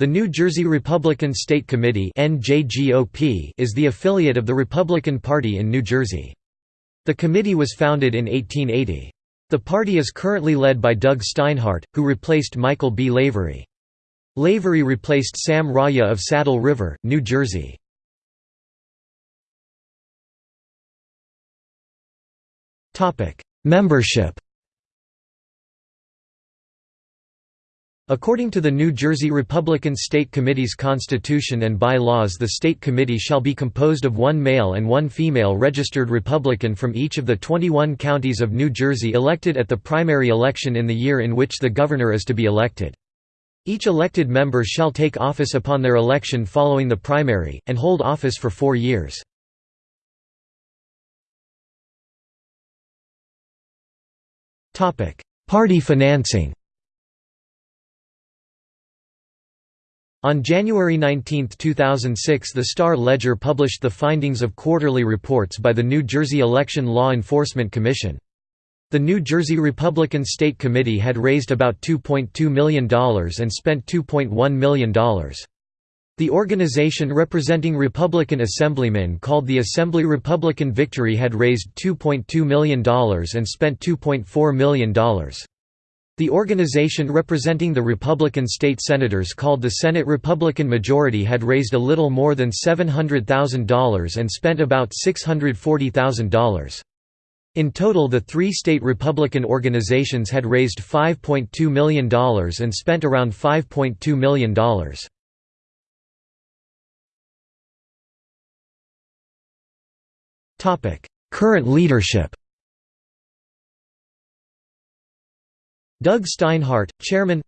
The New Jersey Republican State Committee is the affiliate of the Republican Party in New Jersey. The committee was founded in 1880. The party is currently led by Doug Steinhardt, who replaced Michael B. Lavery. Lavery replaced Sam Raia of Saddle River, New Jersey. Membership According to the New Jersey Republican State Committee's constitution and bylaws the state committee shall be composed of one male and one female registered Republican from each of the 21 counties of New Jersey elected at the primary election in the year in which the governor is to be elected. Each elected member shall take office upon their election following the primary, and hold office for four years. Party financing On January 19, 2006 the Star-Ledger published the findings of quarterly reports by the New Jersey Election Law Enforcement Commission. The New Jersey Republican State Committee had raised about $2.2 million and spent $2.1 million. The organization representing Republican assemblymen called the Assembly Republican Victory had raised $2.2 million and spent $2.4 million. The organization representing the Republican state senators called the Senate Republican Majority had raised a little more than $700,000 and spent about $640,000. In total the three state Republican organizations had raised $5.2 million and spent around $5.2 million. Current leadership Doug Steinhardt, Chairman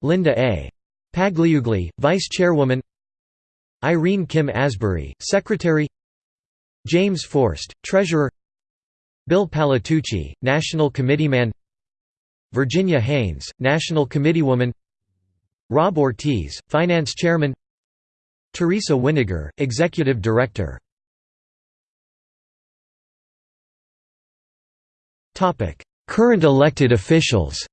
Linda A. Pagliuca, Vice Chairwoman Irene Kim Asbury, Secretary James Forst, Treasurer Bill Palatucci, National Committeeman Virginia Haines, National Committeewoman Rob Ortiz, Finance Chairman Teresa Winiger, Executive Director Current elected officials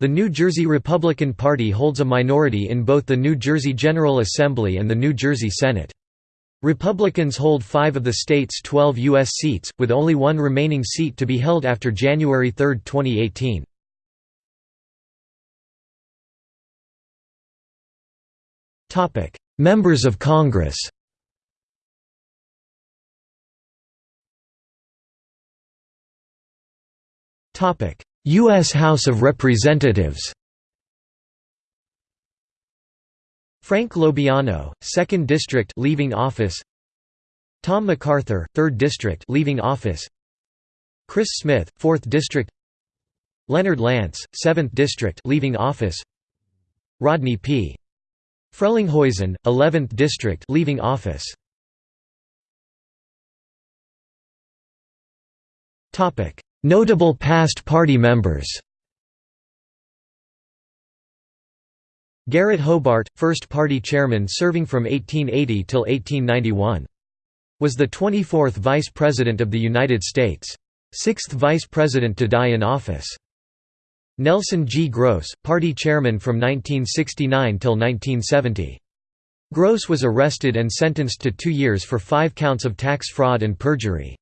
The New Jersey Republican Party holds a minority in both the New Jersey General Assembly and the New Jersey Senate. Republicans hold five of the state's 12 U.S. seats, with only one remaining seat to be held after January 3, 2018. Members of Congress U.S. House of Representatives Frank LoBiondo, 2nd District leaving office Tom MacArthur, 3rd District leaving office Chris Smith, 4th District Leonard Lance, 7th District leaving office Rodney P. Frelinghuysen, 11th District leaving office Topic Notable past party members Garrett Hobart, first party chairman serving from 1880 till 1891. Was the 24th Vice President of the United States. Sixth Vice President to die in office. Nelson G. Gross, party chairman from 1969 till 1970. Gross was arrested and sentenced to two years for five counts of tax fraud and perjury.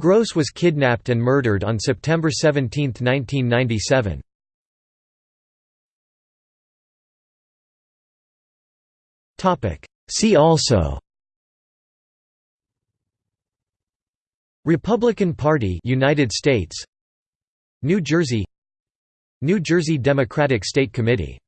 Gross was kidnapped and murdered on September 17, 1997. See also Republican Party United States New Jersey New Jersey Democratic State Committee